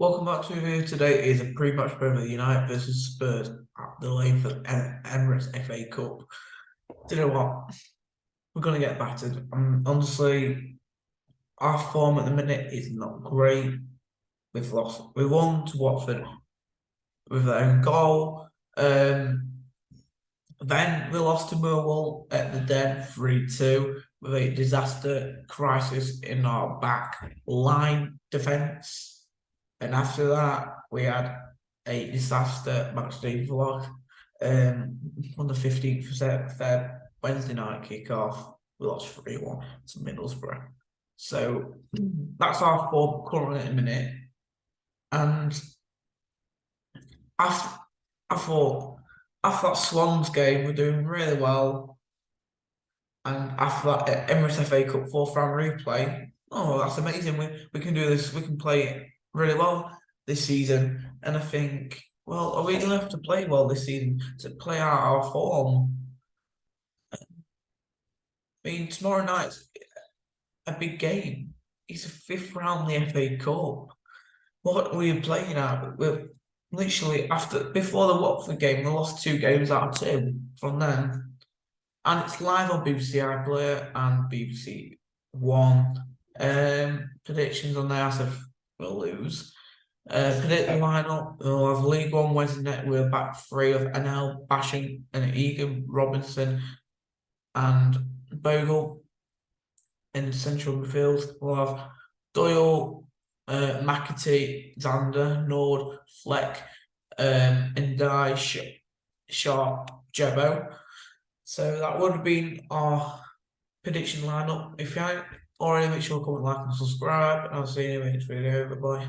Welcome back to the video. Today is a pre-match Premier United versus Spurs at the Lane for Emirates FA Cup. Do you know what? We're gonna get battered. Um, honestly, our form at the minute is not great. We've lost. We won to Watford with their own goal. Um, then we lost to Millwall at the Den 3-2 with a disaster crisis in our back line defence. And after that, we had a disaster match day vlog um, on the 15th of Feb, Wednesday night kickoff. We lost 3 1 to Middlesbrough. So that's our form currently at the minute. And I, I thought, after that Swans game, we're doing really well. And after that Emirates FA Cup fourth round replay, oh, that's amazing. We, we can do this, we can play really well this season. And I think, well, are we going to have to play well this season to play out our form? I mean, tomorrow night's a big game. It's a fifth round the FA Cup. What are we playing at? We're literally after before the Watford game, we lost two games out of two from then. And it's live on BBC iPlayer and BBC One. Um, predictions on there, I said we'll lose. Uh, predict the lineup. We'll have League One Wednesday. We're back three of Anel, Basham, and Egan, Robinson, and Bogle in central midfield. We'll have Doyle, uh, McAtee, Sander, Nord, Fleck, um, and Die, Sh Sharp, Jebo. So that would have been our prediction lineup. If you already, make sure to comment, like, and subscribe. And I'll see you in the next video. Bye bye.